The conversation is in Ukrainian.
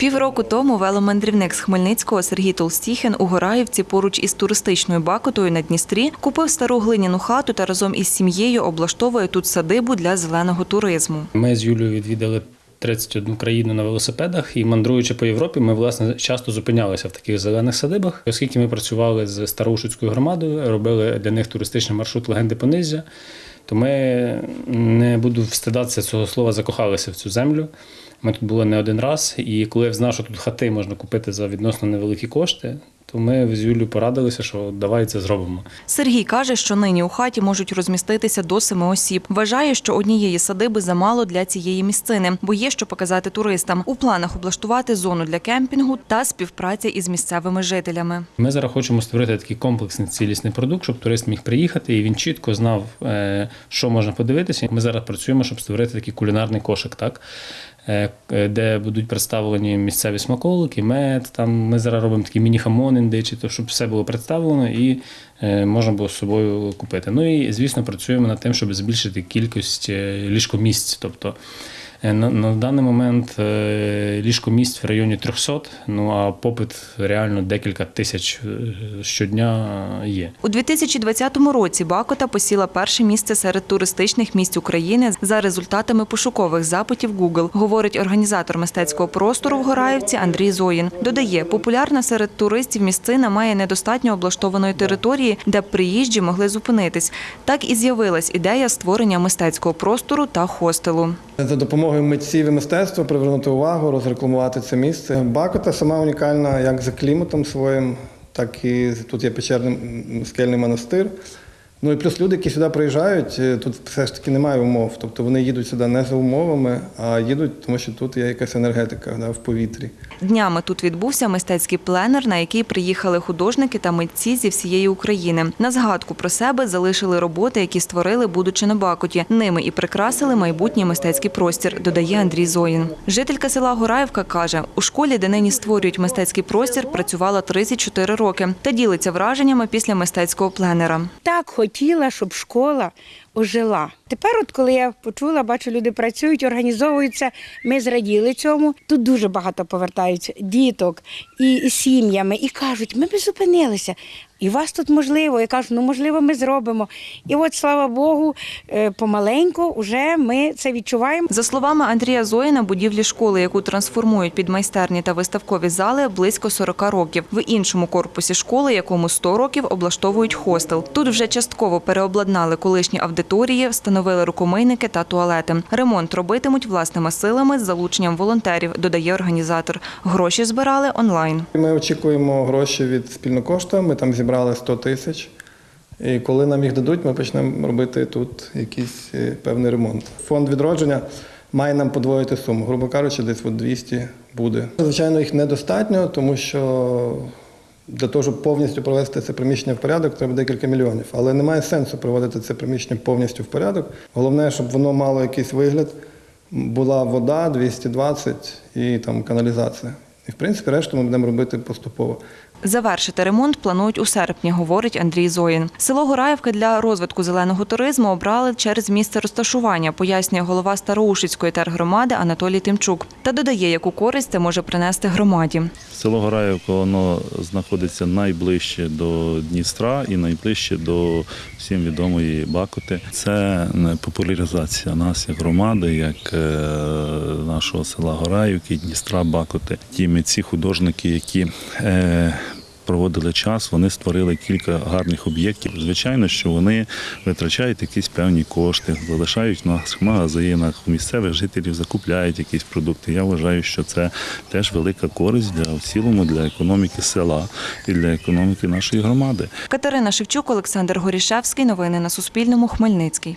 Півроку тому веломандрівник з Хмельницького Сергій Толстіхін у Гораївці поруч із туристичною бакотою на Дністрі купив стару глиняну хату та разом із сім'єю облаштовує тут садибу для зеленого туризму. Ми з Юлією відвідали 31 країну на велосипедах і мандруючи по Європі, ми власне часто зупинялися в таких зелених садибах. Оскільки ми працювали з Староушицькою громадою, робили для них туристичний маршрут легенди Понизя, то ми не буду встидатися цього слова, закохалися в цю землю. Ми тут були не один раз, і коли я знав, що тут хати можна купити за відносно невеликі кошти, то ми з Юлією порадилися, що давай це зробимо. Сергій каже, що нині у хаті можуть розміститися до семи осіб. Вважає, що однієї садиби замало для цієї місцини, бо є що показати туристам. У планах облаштувати зону для кемпінгу та співпраця із місцевими жителями. Ми зараз хочемо створити такий комплексний цілісний продукт, щоб турист міг приїхати і він чітко знав, е, що можна подивитися. Ми зараз працюємо, щоб створити такий кулінарний кошик, так де будуть представлені місцеві смаколики, мед. Там ми зараз робимо такі міні-хамон індичі, то щоб все було представлено і е, можна було з собою купити. Ну і звісно, працюємо над тим, щоб збільшити кількість е, ліжкомісць. Тобто е, на, на даний момент е, ліжкомісць в районі 300, ну а попит реально декілька тисяч е, щодня є. У 2020 році Бакота посіла перше місце серед туристичних місць України за результатами пошукових запитів Google, говорить організатор мистецького простору в Гораївці Андрій Зоїн. Додає, популярна серед туристів місцина має недостатньо облаштованої території, де приїжджі могли зупинитись. Так і з'явилась ідея створення мистецького простору та хостелу. За допомогою митців і мистецтва привернути увагу, розрекламувати це місце. Бакота сама унікальна як за кліматом своїм, так і тут є печерний скельний монастир. Ну і плюс люди, які сюди приїжджають, е, тут все ж таки немає умов. Тобто вони їдуть сюди не за умовами, а їдуть, тому що тут є якась енергетика да, в повітрі. Днями тут відбувся мистецький пленер, на який приїхали художники та митці зі всієї України. На згадку про себе залишили роботи, які створили, будучи на Бакоті. Ними і прикрасили майбутній мистецький простір, додає Андрій Зоїн. Жителька села Гораївка каже, у школі, де нині створюють мистецький простір, працювала 34 роки та ділиться враженнями після мистецького пленера. так хотіла, щоб школа ожила. Тепер, от коли я почула, бачу, люди працюють, організовуються. Ми зраділи цьому. Тут дуже багато повертаються діток і, сім'ями, і кажуть, ми б зупинилися. І вас тут можливо. Я кажу, ну можливо, ми зробимо. І от, слава Богу, е, помаленьку вже ми це відчуваємо. За словами Андрія Зоїна, будівлі школи, яку трансформують під майстерні та виставкові зали, близько 40 років. В іншому корпусі школи, якому 100 років, облаштовують хостел. Тут вже частково переобладнали колишні аудиторії, встановили рукомийники та туалети. Ремонт робитимуть власними силами з залученням волонтерів, додає організатор. Гроші збирали онлайн. Ми очікуємо гроші від спільнокошта. Ми там зібрали 100 тисяч. І коли нам їх дадуть, ми почнемо робити тут якийсь е, певний ремонт. Фонд відродження має нам подвоїти суму. Грубо кажучи, десь от 200 буде. Звичайно, їх недостатньо, тому що для того, щоб повністю провести це приміщення в порядок, треба декілька мільйонів. Але немає сенсу проводити це приміщення повністю в порядок. Головне, щоб воно мало якийсь вигляд. Була вода 220 і там каналізація. І в принципі решту ми будемо робити поступово. Завершити ремонт планують у серпні, говорить Андрій Зоїн. Село Гораївка для розвитку зеленого туризму обрали через місце розташування, пояснює голова Староушицької тергромади Анатолій Тимчук. Та додає, яку користь це може принести громаді. Село Гораївка воно знаходиться найближче до Дністра і найближче до всім відомої Бакоти. Це популяризація нас як громади, як е, нашого села Гораївки, Дністра, Бакоти. Ті митці, художники, які е, проводили час, вони створили кілька гарних об'єктів. Звичайно, що вони витрачають якісь певні кошти, залишають в наших магазинах, у місцевих жителів закупляють якісь продукти. Я вважаю, що це теж велика користь для в цілому для економіки села і для економіки нашої громади. Катерина Шевчук, Олександр Горішевський. Новини на Суспільному. Хмельницький.